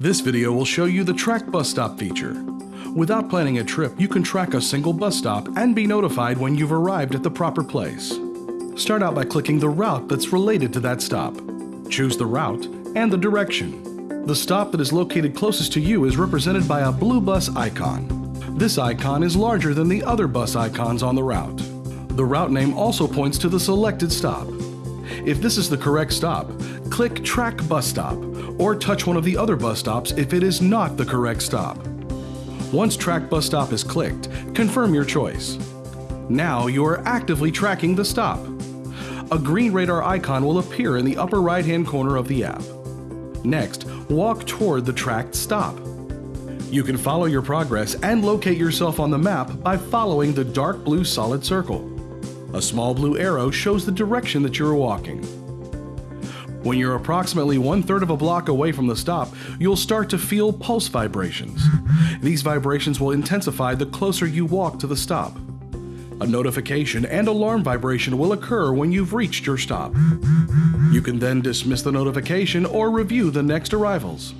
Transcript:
This video will show you the Track Bus Stop feature. Without planning a trip, you can track a single bus stop and be notified when you've arrived at the proper place. Start out by clicking the route that's related to that stop. Choose the route and the direction. The stop that is located closest to you is represented by a blue bus icon. This icon is larger than the other bus icons on the route. The route name also points to the selected stop. If this is the correct stop, click Track Bus Stop or touch one of the other bus stops if it is not the correct stop. Once Track Bus Stop is clicked, confirm your choice. Now you are actively tracking the stop. A green radar icon will appear in the upper right-hand corner of the app. Next, walk toward the tracked stop. You can follow your progress and locate yourself on the map by following the dark blue solid circle. A small blue arrow shows the direction that you're walking. When you're approximately one third of a block away from the stop, you'll start to feel pulse vibrations. These vibrations will intensify the closer you walk to the stop. A notification and alarm vibration will occur when you've reached your stop. You can then dismiss the notification or review the next arrivals.